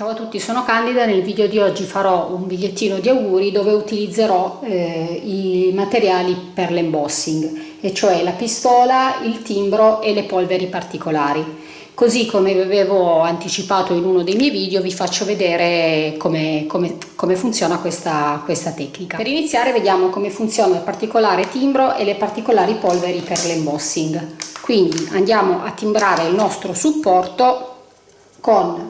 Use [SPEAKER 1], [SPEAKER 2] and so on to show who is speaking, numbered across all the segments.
[SPEAKER 1] Ciao a tutti, sono Candida, nel video di oggi farò un bigliettino di auguri dove utilizzerò eh, i materiali per l'embossing, e cioè la pistola, il timbro e le polveri particolari. Così come vi avevo anticipato in uno dei miei video vi faccio vedere come, come, come funziona questa, questa tecnica. Per iniziare vediamo come funziona il particolare timbro e le particolari polveri per l'embossing. Quindi andiamo a timbrare il nostro supporto con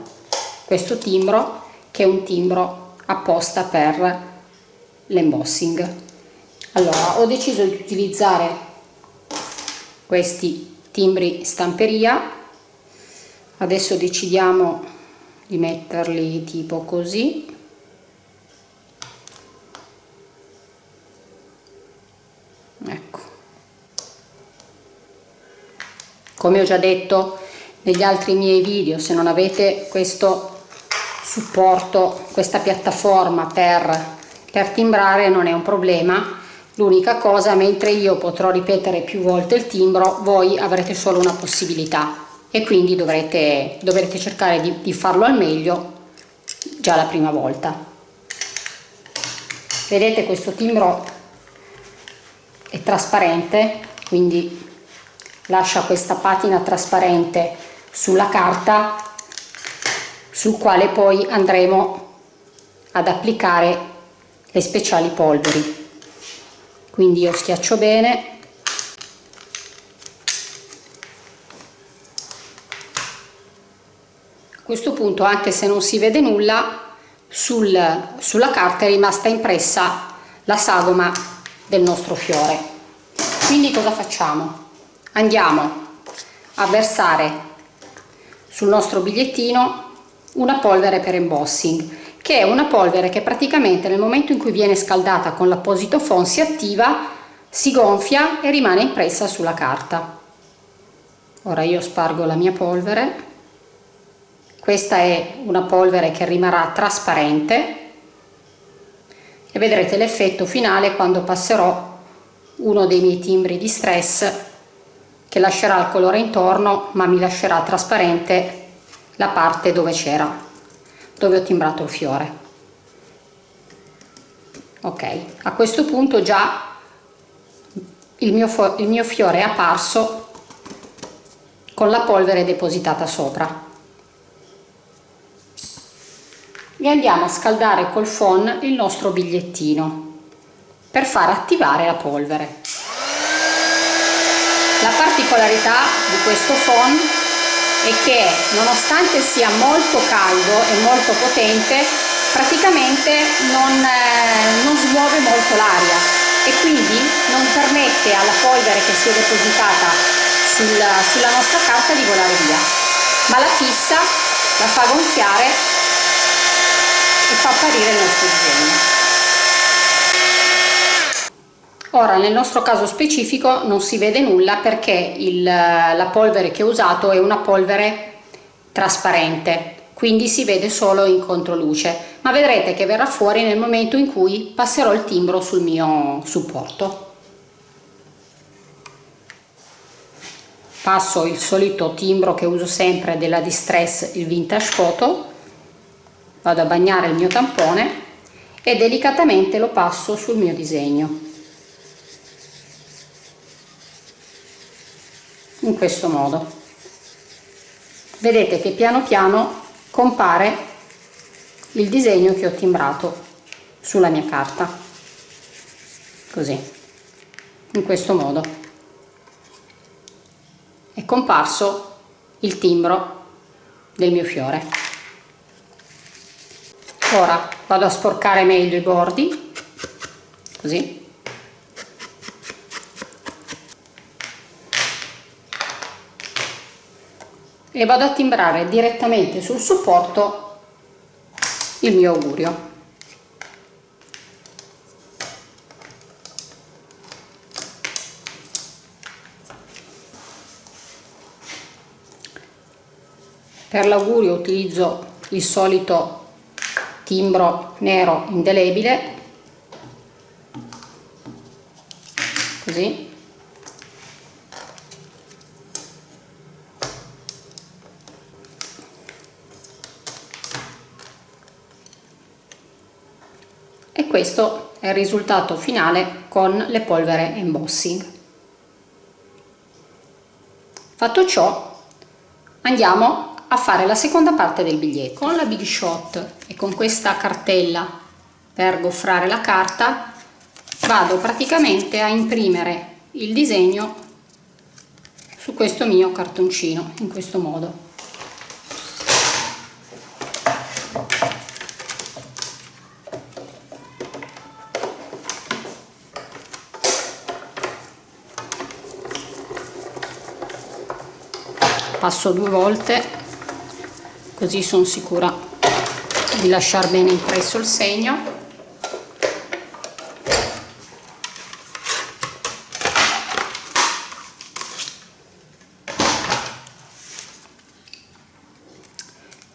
[SPEAKER 1] questo timbro che è un timbro apposta per l'embossing. Allora ho deciso di utilizzare questi timbri stamperia. Adesso decidiamo di metterli tipo così. Ecco. Come ho già detto negli altri miei video se non avete questo supporto, questa piattaforma per, per timbrare non è un problema. L'unica cosa mentre io potrò ripetere più volte il timbro voi avrete solo una possibilità. E quindi dovrete, dovrete cercare di, di farlo al meglio già la prima volta. Vedete questo timbro è trasparente quindi lascia questa patina trasparente sulla carta sul quale poi andremo ad applicare le speciali polveri. Quindi io schiaccio bene. A questo punto anche se non si vede nulla sul, sulla carta è rimasta impressa la sagoma del nostro fiore. Quindi cosa facciamo? Andiamo a versare sul nostro bigliettino una polvere per embossing che è una polvere che praticamente nel momento in cui viene scaldata con l'apposito phon si attiva, si gonfia e rimane impressa sulla carta. Ora io spargo la mia polvere, questa è una polvere che rimarrà trasparente e vedrete l'effetto finale quando passerò uno dei miei timbri di stress che lascerà il colore intorno ma mi lascerà trasparente la parte dove c'era dove ho timbrato il fiore. Ok a questo punto già il mio, il mio fiore è apparso con la polvere depositata sopra. E andiamo a scaldare col phon il nostro bigliettino per far attivare la polvere. La particolarità di questo phon è che nonostante sia molto caldo e molto potente praticamente non, eh, non smuove molto l'aria e quindi non permette alla polvere che si è depositata sul, sulla nostra carta di volare via. Ma la fissa, la fa gonfiare e fa apparire il nostro disegno Ora nel nostro caso specifico non si vede nulla perché il, la polvere che ho usato è una polvere trasparente quindi si vede solo in controluce. Ma vedrete che verrà fuori nel momento in cui passerò il timbro sul mio supporto. Passo il solito timbro che uso sempre della Distress il Vintage Photo. Vado a bagnare il mio tampone e delicatamente lo passo sul mio disegno in questo modo. Vedete che piano piano compare il disegno che ho timbrato sulla mia carta. Così in questo modo. È comparso il timbro del mio fiore. Ora vado a sporcare meglio i bordi così e vado a timbrare direttamente sul supporto il mio augurio. Per l'augurio utilizzo il solito timbro nero indelebile così questo è il risultato finale con le polvere embossing fatto ciò andiamo a fare la seconda parte del biglietto. Con la big shot e con questa cartella per goffrare la carta vado praticamente a imprimere il disegno su questo mio cartoncino in questo modo passo due volte così sono sicura di lasciare bene impresso il segno.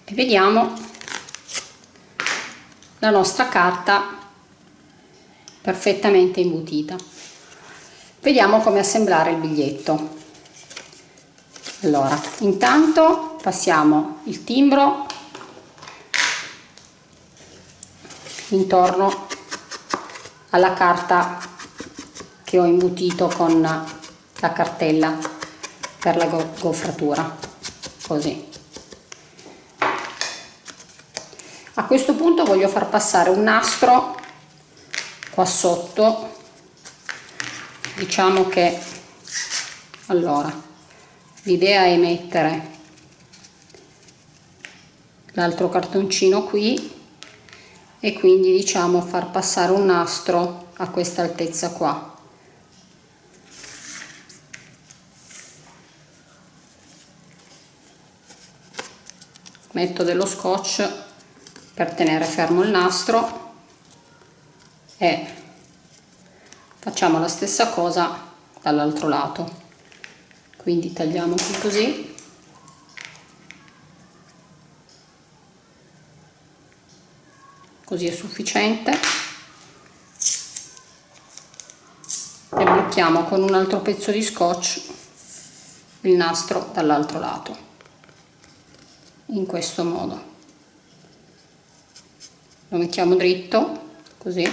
[SPEAKER 1] E vediamo la nostra carta perfettamente imbutita. Vediamo come assemblare il biglietto allora intanto passiamo il timbro intorno alla carta che ho imbutito con la cartella per la goffratura così. A questo punto voglio far passare un nastro qua sotto. Diciamo che allora l'idea è mettere l'altro cartoncino qui e quindi diciamo far passare un nastro a questa altezza qua. Metto dello scotch per tenere fermo il nastro e facciamo la stessa cosa dall'altro lato quindi tagliamo qui così. Così è sufficiente. E blocchiamo con un altro pezzo di scotch il nastro dall'altro lato in questo modo. Lo mettiamo dritto così.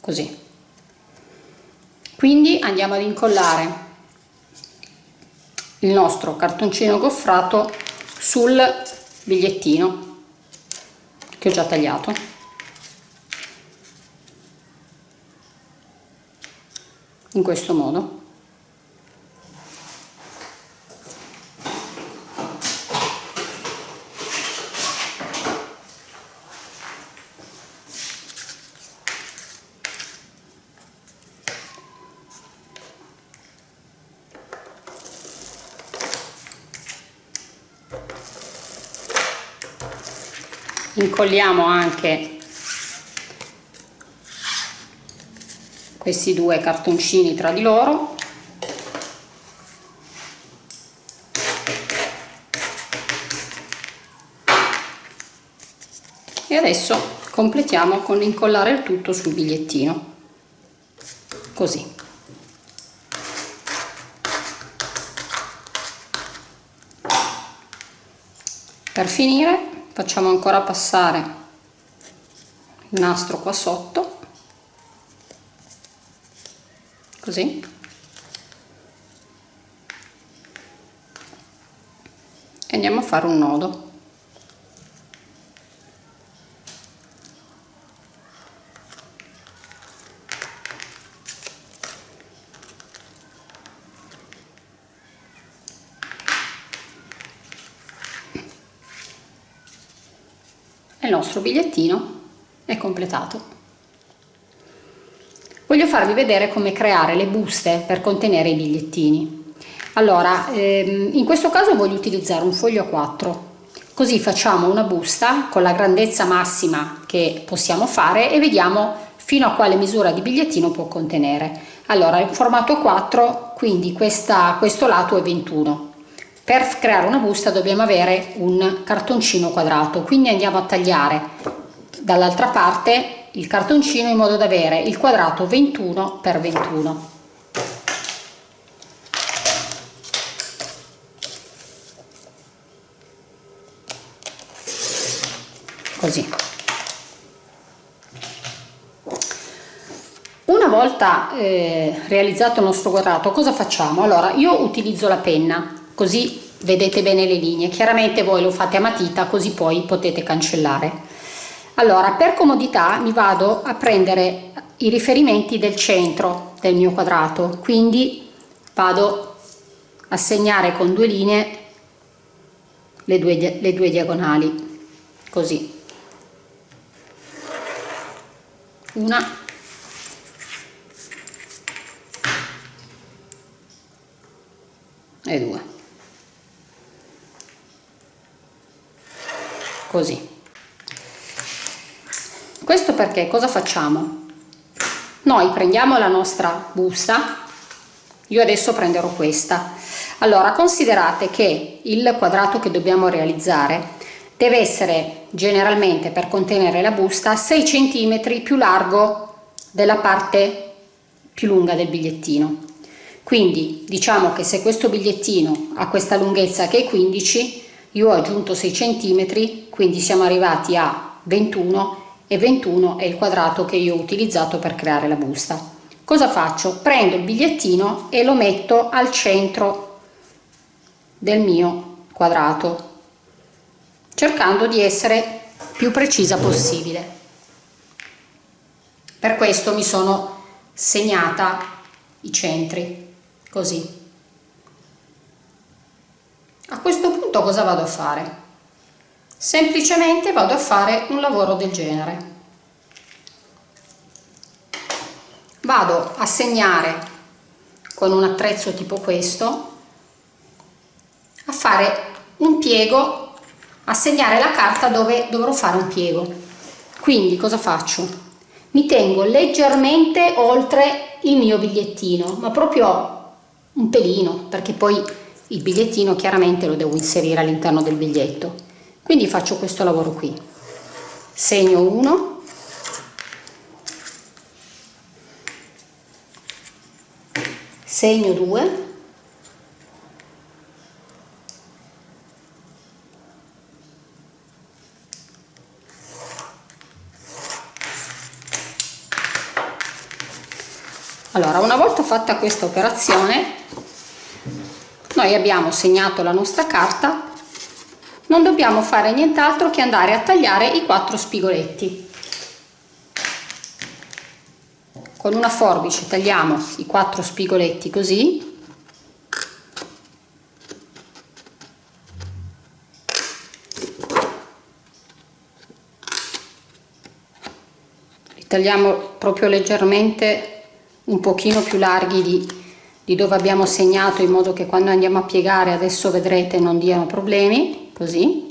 [SPEAKER 1] Così quindi andiamo ad incollare il nostro cartoncino goffrato sul bigliettino che ho già tagliato. In questo modo incolliamo anche questi due cartoncini tra di loro. E adesso completiamo con incollare il tutto sul bigliettino. Così. Per finire facciamo ancora passare il nastro qua sotto. Così. E andiamo a fare un nodo il nostro bigliettino è completato. Voglio farvi vedere come creare le buste per contenere i bigliettini. Allora, ehm, in questo caso voglio utilizzare un foglio a 4, così facciamo una busta con la grandezza massima che possiamo fare e vediamo fino a quale misura di bigliettino può contenere. Allora, il formato 4, quindi questa, questo lato è 21, per creare una busta dobbiamo avere un cartoncino quadrato quindi andiamo a tagliare dall'altra parte il cartoncino in modo da avere il quadrato 21 x 21 così. Una volta eh, realizzato il nostro quadrato cosa facciamo? Allora io utilizzo la penna così vedete bene le linee. Chiaramente voi lo fate a matita così poi potete cancellare. Allora per comodità mi vado a prendere i riferimenti del centro del mio quadrato. Quindi vado a segnare con due linee le due, le due diagonali. Così. Una. E due così. Questo perché cosa facciamo? Noi prendiamo la nostra busta io adesso prenderò questa. Allora considerate che il quadrato che dobbiamo realizzare deve essere generalmente per contenere la busta 6 cm più largo della parte più lunga del bigliettino. Quindi diciamo che se questo bigliettino ha questa lunghezza che è 15 io ho aggiunto 6 cm quindi siamo arrivati a 21 e 21 è il quadrato che io ho utilizzato per creare la busta. Cosa faccio? Prendo il bigliettino e lo metto al centro del mio quadrato cercando di essere più precisa possibile. Per questo mi sono segnata i centri così a questo punto cosa vado a fare? Semplicemente vado a fare un lavoro del genere. Vado a segnare con un attrezzo tipo questo a fare un piego a segnare la carta dove dovrò fare un piego. Quindi cosa faccio? Mi tengo leggermente oltre il mio bigliettino ma proprio un pelino perché poi il bigliettino chiaramente lo devo inserire all'interno del biglietto. Quindi faccio questo lavoro qui. Segno 1 segno 2 allora una volta fatta questa operazione noi abbiamo segnato la nostra carta. Non dobbiamo fare nient'altro che andare a tagliare i quattro spigoletti. Con una forbice tagliamo i quattro spigoletti così. Li tagliamo proprio leggermente un pochino più larghi di, di dove abbiamo segnato in modo che quando andiamo a piegare adesso vedrete non diano problemi così.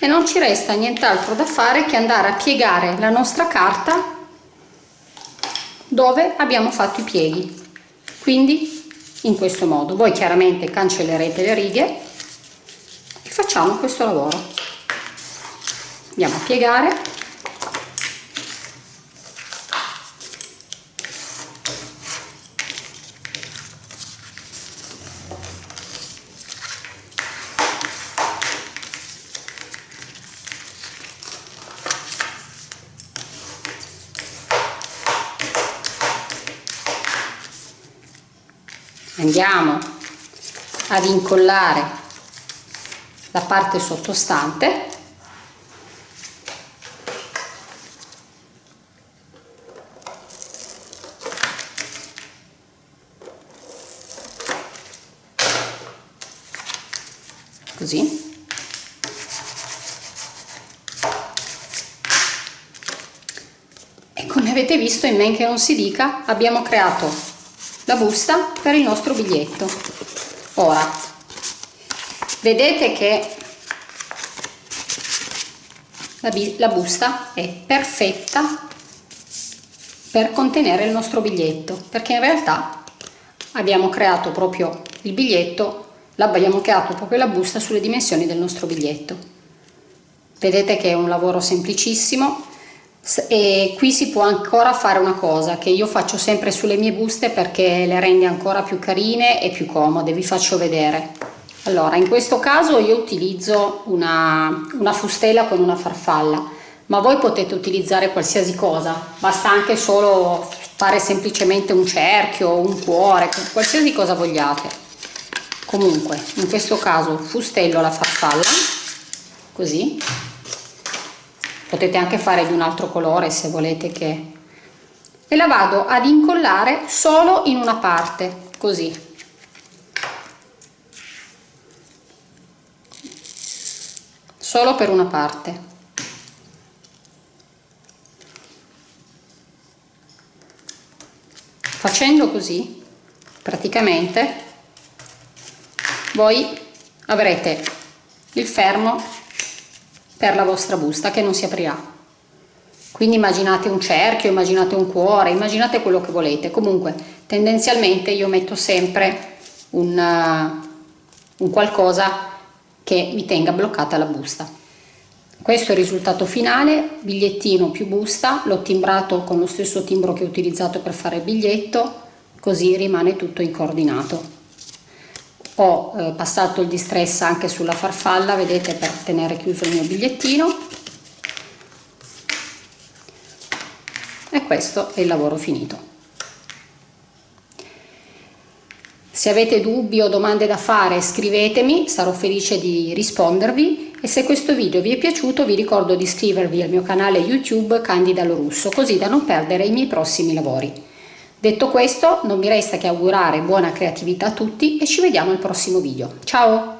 [SPEAKER 1] E non ci resta nient'altro da fare che andare a piegare la nostra carta dove abbiamo fatto i pieghi. Quindi in questo modo. Voi chiaramente cancellerete le righe e facciamo questo lavoro. Andiamo a piegare andiamo ad incollare la parte sottostante. Così. E come avete visto in men che non si dica abbiamo creato la busta per il nostro biglietto. Ora vedete che la, la busta è perfetta per contenere il nostro biglietto perché in realtà abbiamo creato proprio il biglietto l'abbiamo creato proprio la busta sulle dimensioni del nostro biglietto. Vedete che è un lavoro semplicissimo e qui si può ancora fare una cosa che io faccio sempre sulle mie buste perché le rende ancora più carine e più comode vi faccio vedere. Allora in questo caso io utilizzo una, una fustela con una farfalla ma voi potete utilizzare qualsiasi cosa basta anche solo fare semplicemente un cerchio un cuore qualsiasi cosa vogliate. Comunque in questo caso fustello la farfalla così potete anche fare di un altro colore se volete che e la vado ad incollare solo in una parte così. Solo per una parte. Facendo così praticamente voi avrete il fermo per la vostra busta che non si aprirà. Quindi immaginate un cerchio immaginate un cuore immaginate quello che volete. Comunque tendenzialmente io metto sempre un, uh, un qualcosa che mi tenga bloccata la busta. Questo è il risultato finale bigliettino più busta l'ho timbrato con lo stesso timbro che ho utilizzato per fare il biglietto così rimane tutto incordinato ho eh, passato il distress anche sulla farfalla vedete per tenere chiuso il mio bigliettino. E questo è il lavoro finito. Se avete dubbi o domande da fare scrivetemi sarò felice di rispondervi. E se questo video vi è piaciuto vi ricordo di iscrivervi al mio canale youtube Candida Lorusso così da non perdere i miei prossimi lavori Detto questo, non mi resta che augurare buona creatività a tutti e ci vediamo al prossimo video. Ciao!